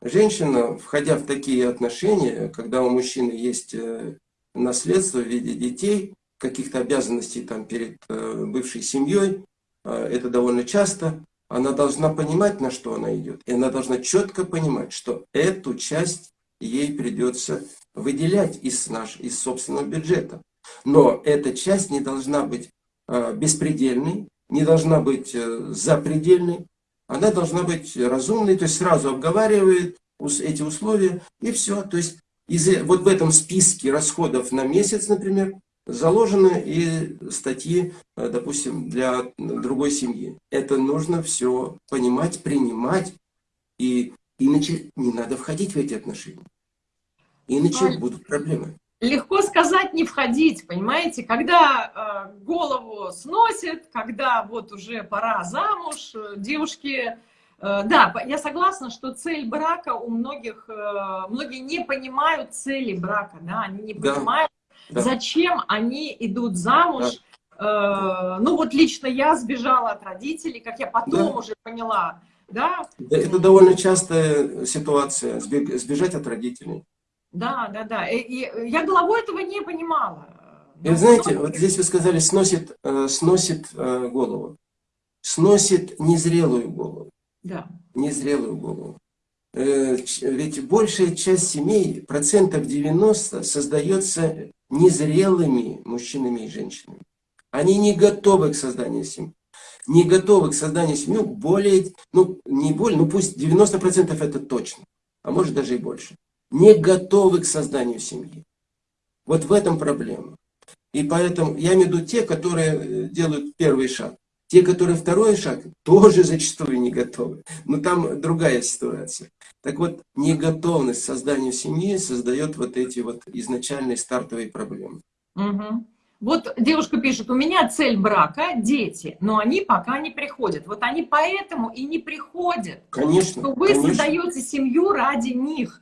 Женщина, входя в такие отношения, когда у мужчины есть э, наследство в виде детей, каких-то обязанностей там перед э, бывшей семьей, э, это довольно часто, она должна понимать, на что она идет. И она должна четко понимать, что эту часть ей придется выделять из, наш, из собственного бюджета. Но эта часть не должна быть беспредельной, не должна быть запредельной, она должна быть разумной, то есть сразу обговаривает эти условия, и все. То есть из, вот в этом списке расходов на месяц, например, заложены и статьи, э, допустим, для другой семьи. Это нужно все понимать, принимать, и иначе не надо входить в эти отношения. Иначе а... будут проблемы. Легко сказать не входить, понимаете? Когда э, голову сносит, когда вот уже пора замуж, э, девушки... Э, да, я согласна, что цель брака у многих... Э, многие не понимают цели брака, да? Они не да. понимают, да. зачем они идут замуж. Да. Э, ну вот лично я сбежала от родителей, как я потом да. уже поняла. Да? Это довольно частая ситуация, сбежать от родителей. Да, да, да. И, и я головой этого не понимала. И знаете, вот здесь вы сказали, сносит, э, сносит э, голову. Сносит незрелую голову. Да. Незрелую голову. Э, ведь большая часть семей, процентов 90, создается незрелыми мужчинами и женщинами. Они не готовы к созданию семьи. Не готовы к созданию семьи более, ну не более, ну пусть 90% это точно, а может даже и больше не готовы к созданию семьи. Вот в этом проблема. И поэтому я имею в виду те, которые э, делают первый шаг. Те, которые второй шаг, тоже зачастую не готовы. Но там другая ситуация. Так вот, неготовность к созданию семьи создает вот эти вот изначальные стартовые проблемы. Угу. Вот девушка пишет, у меня цель брака – дети, но они пока не приходят. Вот они поэтому и не приходят. Конечно. Что вы конечно. создаете семью ради них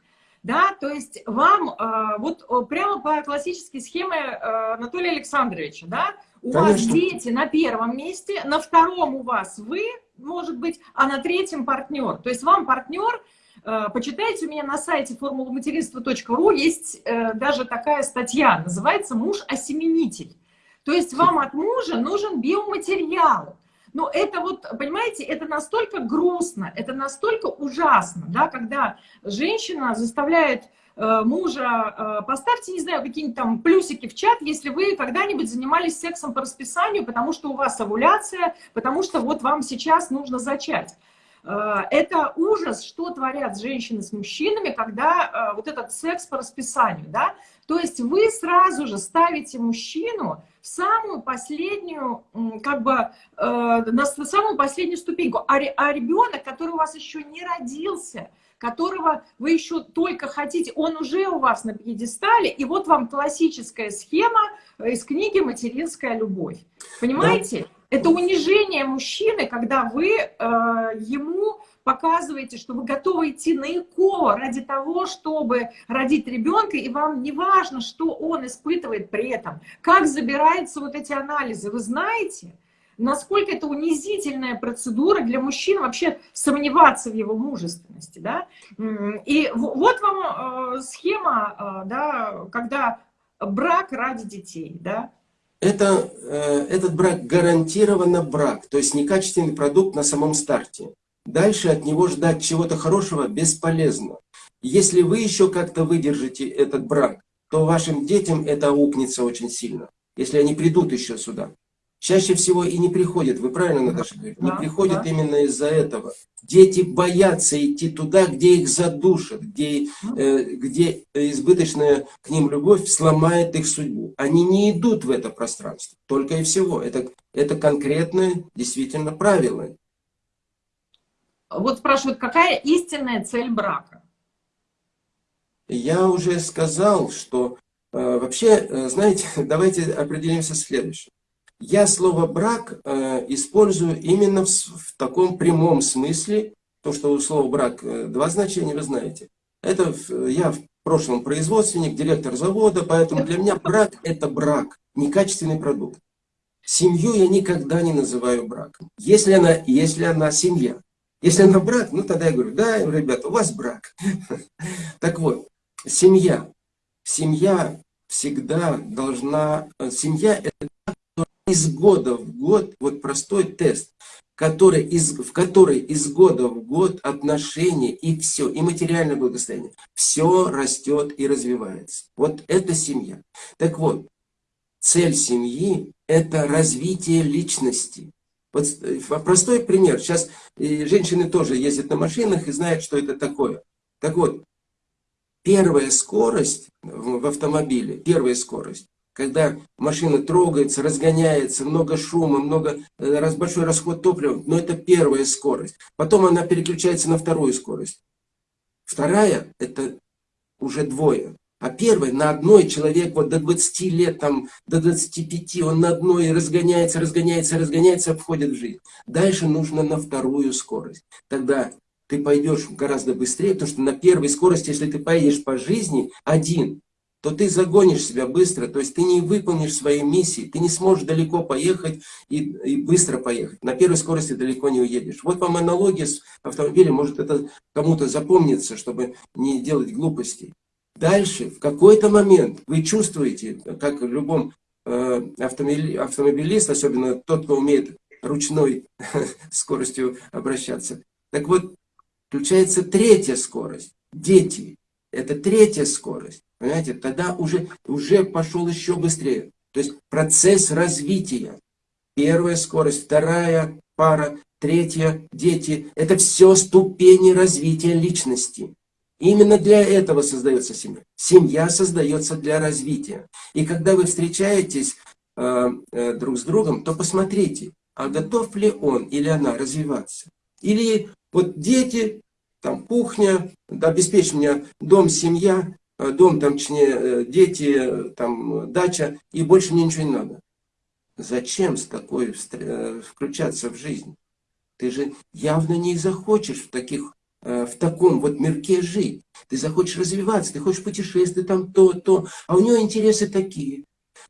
да, то есть вам э, вот прямо по классической схеме э, Анатолия Александровича, да, у Конечно. вас дети на первом месте, на втором у вас вы, может быть, а на третьем партнер. То есть вам партнер, э, почитайте у меня на сайте формулуматеринства.ру, есть даже такая статья, называется «Муж-осеменитель». То есть вам от мужа нужен биоматериал. Но это вот, понимаете, это настолько грустно, это настолько ужасно, да, когда женщина заставляет э, мужа, э, поставьте, не знаю, какие-нибудь там плюсики в чат, если вы когда-нибудь занимались сексом по расписанию, потому что у вас овуляция, потому что вот вам сейчас нужно зачать. Э, это ужас, что творят женщины с мужчинами, когда вот этот секс по расписанию, да, то есть вы сразу же ставите мужчину самую последнюю, как бы, э, на самую последнюю ступеньку. А, а ребенок, который у вас еще не родился, которого вы еще только хотите, он уже у вас на пьедестале, и вот вам классическая схема из книги «Материнская любовь». Понимаете? Да. Это унижение мужчины, когда вы э, ему показываете, что вы готовы идти на ЭКО ради того, чтобы родить ребенка, и вам не важно, что он испытывает при этом, как забираются вот эти анализы. Вы знаете, насколько это унизительная процедура для мужчин вообще сомневаться в его мужественности, да? И вот вам э, схема, э, да, когда брак ради детей, да? Это, э, этот брак гарантированно брак, то есть некачественный продукт на самом старте. Дальше от него ждать чего-то хорошего бесполезно. Если вы еще как-то выдержите этот брак, то вашим детям это аукнется очень сильно, если они придут еще сюда. чаще всего и не приходят, вы правильно, Наташа, говорите, не да, приходят да. именно из-за этого. Дети боятся идти туда, где их задушат, где, э, где избыточная к ним любовь сломает их судьбу. Они не идут в это пространство, только и всего. Это, это конкретное, действительно, правило. Вот спрашивают, какая истинная цель брака? Я уже сказал, что э, вообще, э, знаете, давайте определимся следующим. Я слово «брак» э, использую именно в, в таком прямом смысле, то, что у слова «брак» э, два значения, вы знаете. Это я в прошлом производственник, директор завода, поэтому для меня брак – это брак, некачественный продукт. Семью я никогда не называю браком, если она, если она семья. Если она брак, ну тогда я говорю, да, ребята, у вас брак. Так вот, семья. Семья всегда должна, семья это из года в год, вот простой тест, который из, в который из года в год отношения и все, и материальное благосостояние, все растет и развивается. Вот это семья. Так вот, цель семьи – это развитие личности. Вот э, простой пример. Сейчас женщины тоже ездят на машинах и знают, что это такое. Так вот, первая скорость в автомобиле, первая скорость, когда машина трогается, разгоняется, много шума, много, э, раз, большой расход топлива, но это первая скорость. Потом она переключается на вторую скорость. Вторая – это уже двое. А первый на одной человек вот до 20 лет, там, до 25, он на одной разгоняется, разгоняется, разгоняется, входит в жизнь. Дальше нужно на вторую скорость. Тогда ты пойдешь гораздо быстрее, потому что на первой скорости, если ты поедешь по жизни один, то ты загонишь себя быстро, то есть ты не выполнишь свои миссии, ты не сможешь далеко поехать и, и быстро поехать. На первой скорости далеко не уедешь. Вот вам аналогия с автомобилем, может это кому-то запомнится, чтобы не делать глупостей. Дальше, в какой-то момент вы чувствуете, как в любом э, автомобилист, особенно тот, кто умеет ручной скоростью обращаться. Так вот, включается третья скорость. Дети. Это третья скорость. Понимаете, тогда уже, уже пошел еще быстрее. То есть процесс развития. Первая скорость, вторая пара, третья, дети. Это все ступени развития личности. Именно для этого создается семья. Семья создается для развития. И когда вы встречаетесь э, э, друг с другом, то посмотрите, а готов ли он или она развиваться. Или вот дети, там кухня, обеспечь меня дом, семья, э, дом, там, точнее, э, дети, там, дача, и больше мне ничего не надо. Зачем с такой э, включаться в жизнь? Ты же явно не захочешь в таких Э, в таком вот мирке жить. Ты захочешь развиваться, ты хочешь путешествовать, там то, то, а у него интересы такие.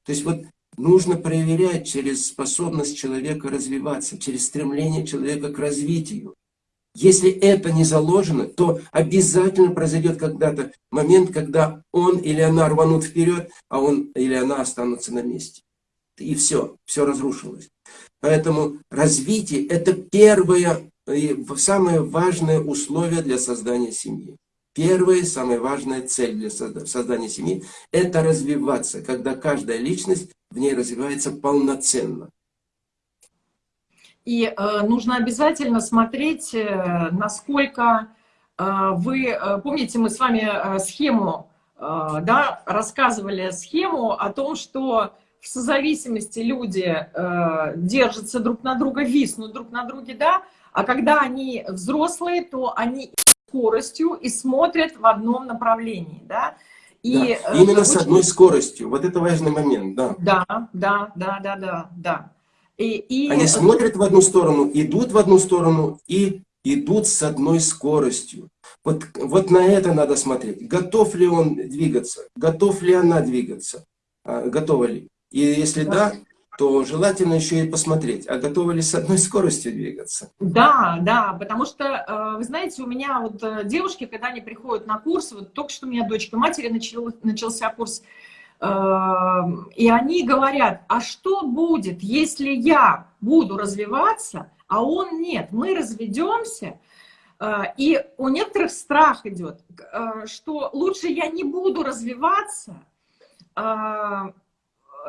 То есть вот нужно проверять через способность человека развиваться, через стремление человека к развитию. Если это не заложено, то обязательно произойдет когда-то момент, когда он или она рванут вперед, а он или она останутся на месте. И все, все разрушилось. Поэтому развитие – это первое и самое важное условие для создания семьи. Первая, самая важная цель для создания семьи – это развиваться, когда каждая личность в ней развивается полноценно. И э, нужно обязательно смотреть, э, насколько э, вы... Э, помните, мы с вами э, схему, э, да, рассказывали схему о том, что в созависимости люди э, держатся друг на друга, виснут друг на друге, да, а когда они взрослые, то они скоростью и смотрят в одном направлении, да. И да, э, именно с одной скоростью. Вот это важный момент, да. Да, да, да, да, да, да. И, и... Они смотрят в одну сторону, идут в одну сторону и идут с одной скоростью. Вот, вот на это надо смотреть. Готов ли он двигаться? Готов ли она двигаться? А, готова ли? И если да, да то желательно еще и посмотреть, а готовы ли с одной скоростью двигаться. Да, да, потому что, э, вы знаете, у меня вот э, девушки, когда они приходят на курс, вот только что у меня дочка матери начал, начался курс, э, и они говорят, а что будет, если я буду развиваться, а он нет, мы разведемся, и у некоторых страх идет, что лучше я не буду развиваться,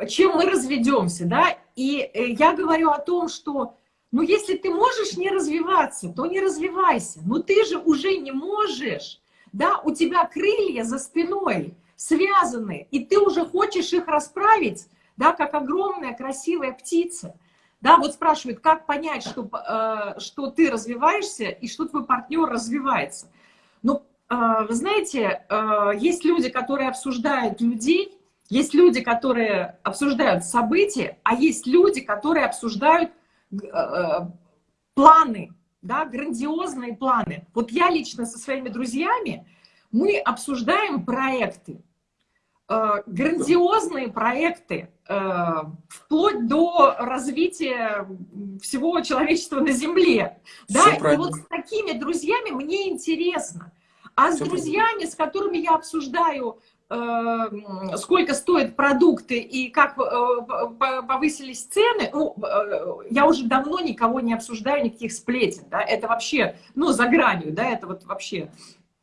чем мы разведемся, да, и э, я говорю о том, что, ну, если ты можешь не развиваться, то не развивайся. Но ты же уже не можешь, да, у тебя крылья за спиной связаны, и ты уже хочешь их расправить, да, как огромная красивая птица. Да, вот спрашивают, как понять, что, э, что ты развиваешься и что твой партнер развивается. Ну, э, вы знаете, э, есть люди, которые обсуждают людей, есть люди, которые обсуждают события, а есть люди, которые обсуждают э, э, планы, да, грандиозные планы. Вот я лично со своими друзьями, мы обсуждаем проекты, э, грандиозные проекты, вплоть до развития всего человечества на Земле. Да? И вот с такими друзьями мне интересно. А с Все друзьями, с которыми я обсуждаю сколько стоят продукты и как э, повысились цены, ну, э, я уже давно никого не обсуждаю, никаких сплетен, да, это вообще, ну, за гранью, да, это вот вообще.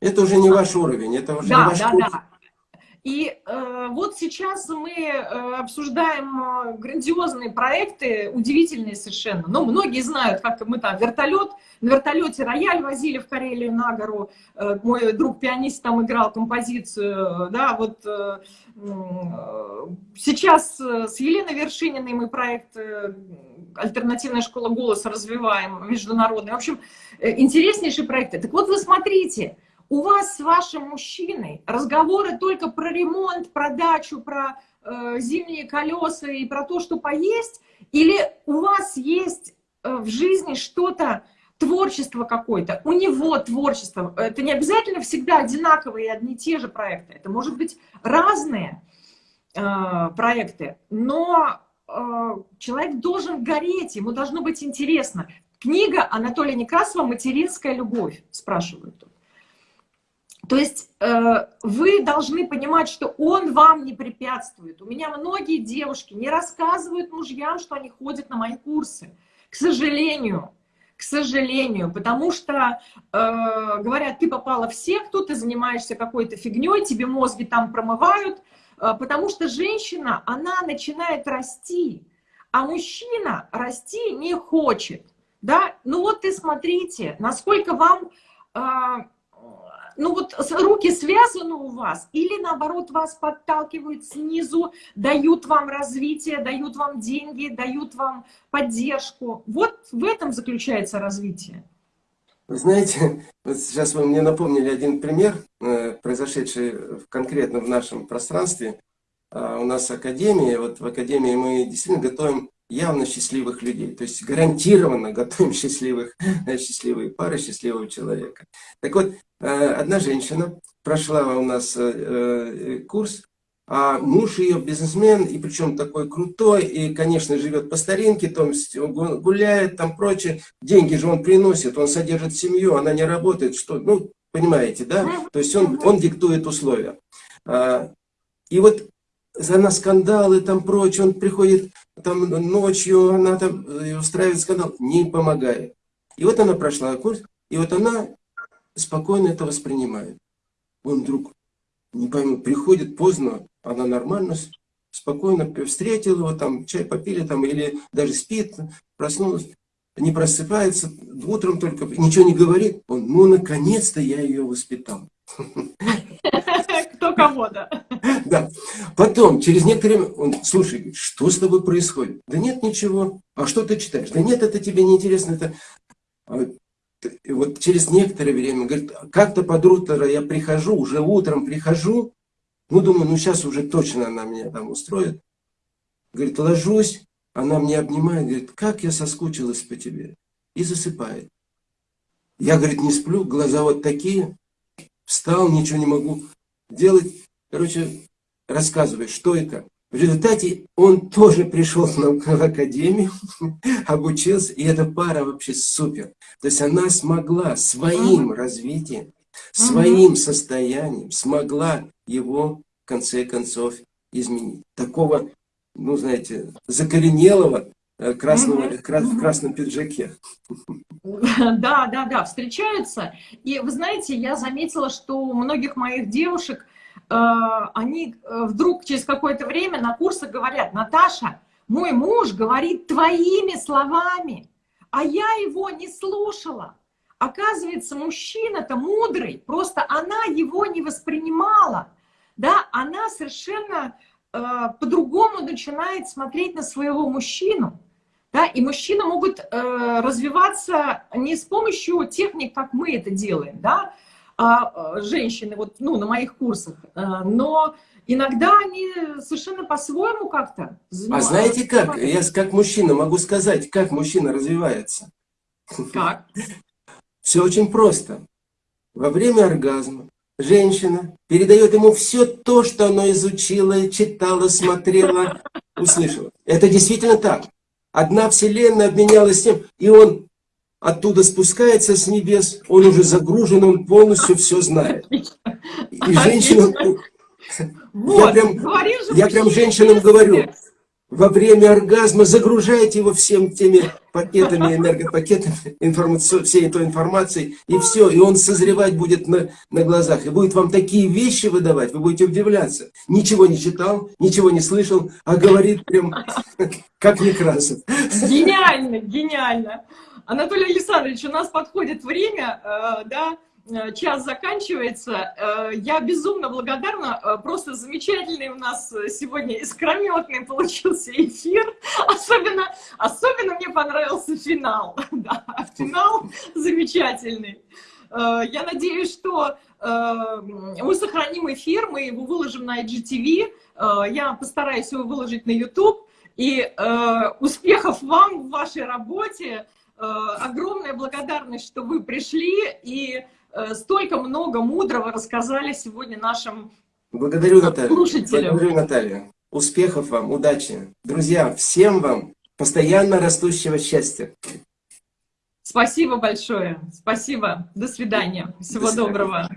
Это уже не ваш уровень, это уже да, не ваш да, курс. Да. И э, вот сейчас мы э, обсуждаем э, грандиозные проекты, удивительные совершенно. Но многие знают, как мы там вертолет, на вертолете рояль возили в Карелию на гору. Э, мой друг-пианист там играл композицию. Да, вот э, э, сейчас с Еленой Вершининой мы проект э, «Альтернативная школа голоса» развиваем, международный. В общем, э, интереснейшие проекты. Так вот, вы смотрите, у вас с вашим мужчиной разговоры только про ремонт, про дачу, про э, зимние колеса и про то, что поесть, или у вас есть э, в жизни что-то, творчество какое-то, у него творчество. Это не обязательно всегда одинаковые и одни и те же проекты. Это может быть разные э, проекты, но э, человек должен гореть, ему должно быть интересно. Книга Анатолия Некрасова «Материнская любовь», спрашивают тут. То есть э, вы должны понимать, что он вам не препятствует. У меня многие девушки не рассказывают мужьям, что они ходят на мои курсы. К сожалению, к сожалению, потому что э, говорят, ты попала в секту, ты занимаешься какой-то фигней, тебе мозги там промывают, э, потому что женщина, она начинает расти, а мужчина расти не хочет. Да? Ну вот и смотрите, насколько вам... Э, ну вот руки связаны у вас, или наоборот вас подталкивают снизу, дают вам развитие, дают вам деньги, дают вам поддержку. Вот в этом заключается развитие. Вы знаете, вот сейчас вы мне напомнили один пример, э, произошедший конкретно в нашем пространстве. А, у нас академия, вот в академии мы действительно готовим явно счастливых людей. То есть гарантированно готовим счастливых, счастливые пары, счастливого человека. Так вот, э, одна женщина прошла у нас э, э, курс, а муж ее бизнесмен, и причем такой крутой, и, конечно, живет по старинке, там гуляет, там прочее. Деньги же он приносит, он содержит семью, она не работает, что, ну, понимаете, да? То есть он, он диктует условия. А, и вот за на скандалы там прочее, он приходит там ночью, она там э, устраивает скандал, не помогает. И вот она прошла курс, и вот она спокойно это воспринимает. Он вдруг, не пойму, приходит поздно, она нормально, спокойно встретил его, там чай попили, там, или даже спит, проснулась, не просыпается, утром только ничего не говорит. Он, ну, наконец-то я ее воспитал. Кто кого, да. Потом, через некоторое время, он, слушай, что с тобой происходит? Да нет, ничего. А что ты читаешь? Да нет, это тебе не интересно. Это... А вот через некоторое время, говорит, как-то под утро я прихожу, уже утром прихожу, ну, думаю, ну, сейчас уже точно она меня там устроит. Говорит, ложусь, она мне обнимает, говорит, как я соскучилась по тебе. И засыпает. Я, говорит, не сплю, глаза вот такие, встал, ничего не могу делать. Короче, рассказывает, что это. В результате он тоже пришел в академию, обучился, и эта пара вообще супер. То есть она смогла своим развитием, своим состоянием, смогла его в конце концов изменить. Такого, ну знаете, закоренелого э, красного, в красном пиджаке. Да, да, да, встречаются. И вы знаете, я заметила, что у многих моих девушек, они э, вдруг через какое-то время на курсах говорят, Наташа, мой муж говорит твоими словами, а я его не слушала. Оказывается, мужчина-то мудрый, просто она его не воспринимала. Да, она совершенно э, по-другому начинает смотреть на своего мужчину. Да, и мужчины могут э, развиваться не с помощью техник, как мы это делаем, да, э, женщины вот, ну, на моих курсах, э, но иногда они совершенно по-своему как-то А знаете как? Я как мужчина могу сказать, как мужчина развивается. Как? Все очень просто. Во время оргазма женщина передает ему все то, что она изучила, читала, смотрела, услышала. Это действительно так. Одна вселенная обменялась тем, и он оттуда спускается с небес, он уже загружен, он полностью все знает. И женщина... Вот, я прям, я прям женщинам говорю, во время оргазма загружайте его всем теми пакетами, энергопакетами, информацию, всей этой информацией, и все, и он созревать будет на, на глазах, и будет вам такие вещи выдавать, вы будете удивляться. Ничего не читал, ничего не слышал, а говорит прям как Некрасов. Гениально, гениально. Анатолий Александрович, у нас подходит время, э, да, Э, час заканчивается. Э, я безумно благодарна. Э, просто замечательный у нас сегодня искрометный получился эфир. Особенно, особенно мне понравился финал. Да, финал замечательный. Я надеюсь, что мы сохраним эфир, мы его выложим на IGTV. Я постараюсь его выложить на YouTube. И успехов вам в вашей работе. Огромная благодарность, что вы пришли. И Э, столько много мудрого рассказали сегодня нашим Благодарю, Наталья. слушателям. Благодарю, Наталья. Успехов вам, удачи. Друзья, всем вам постоянно растущего счастья. Спасибо большое. Спасибо. До свидания. Всего До свидания. доброго.